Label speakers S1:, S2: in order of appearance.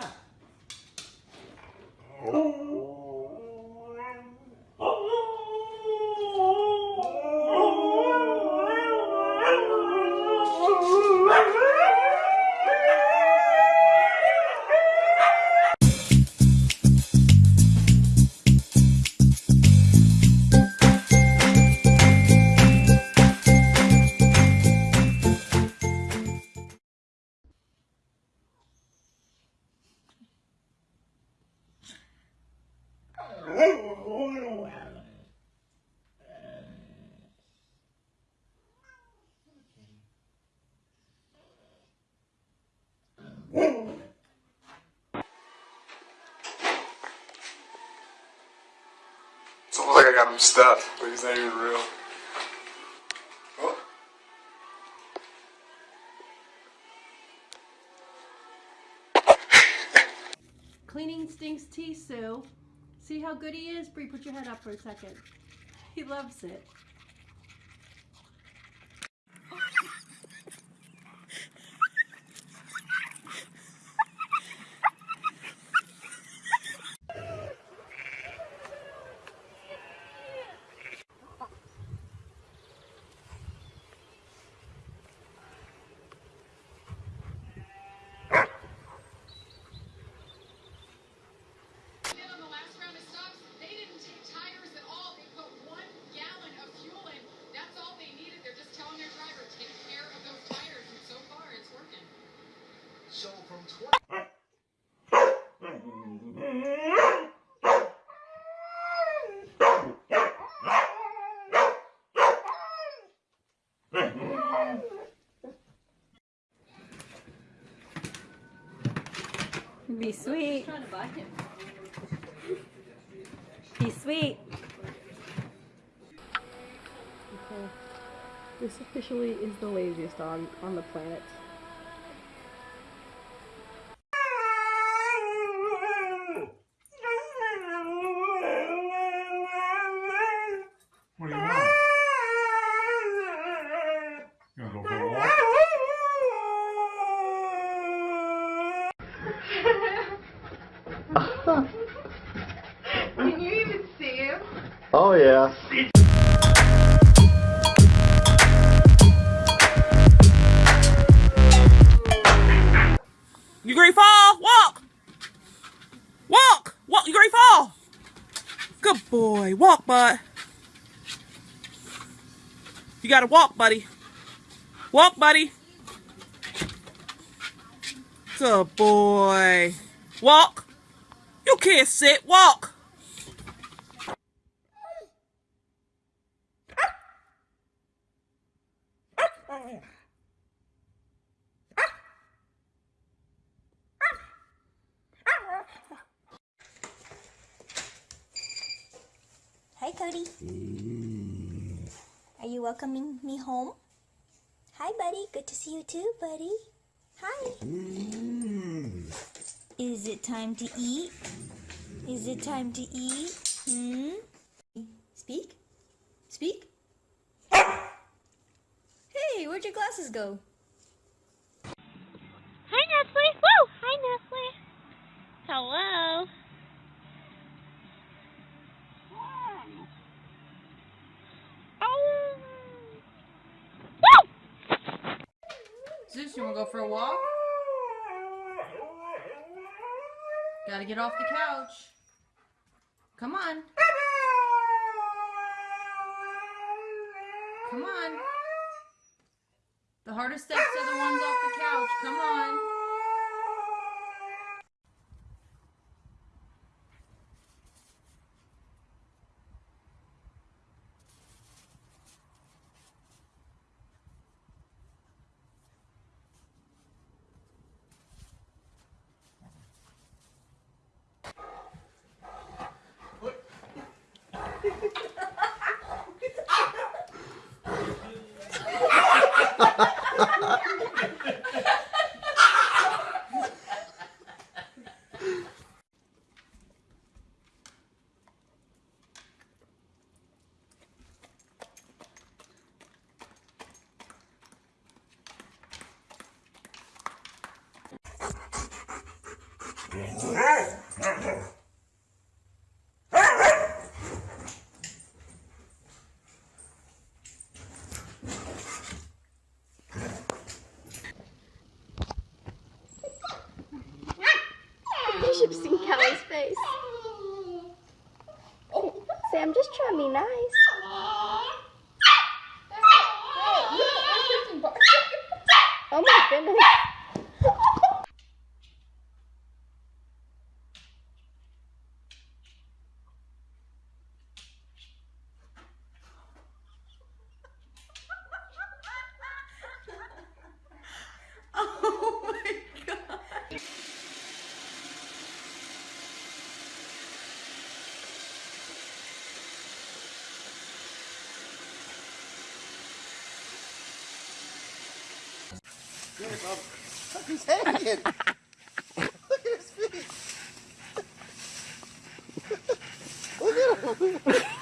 S1: さ。
S2: It's almost like I got him stuffed, but he's not even real. Oh.
S3: Cleaning stinks tea, Sue. See how good he is? Bree, put your head up for a second. He loves it. Be sweet. Be sweet.
S4: Okay. This officially is the laziest on on the planet.
S2: What do you want? You wanna go for a walk?
S5: Can you even see him?
S6: Oh yeah.
S1: You ready to fall? Walk! Walk! Walk! You ready to fall? Good boy. Walk, bud. You gotta walk, buddy. Walk, buddy. Good boy. Walk. You can't sit. Walk.
S7: Hi, Cody. Mm. Are you welcoming me home? Hi, buddy. Good to see you too, buddy. Hi. Mm. Is it time to eat? Is it time to eat? Hmm? Speak? Speak? Hey, where'd your glasses go?
S8: Hi, Nestle. Woo! Hi, Nestle. Hello. Oh. Woo!
S3: Zeus, you wanna go for a walk? Gotta get off the couch. Come on. Come on. The hardest steps are the ones off the couch. Come on.
S8: Yeah. Be nice.
S1: Look
S6: his head. Look at his feet. Look at him.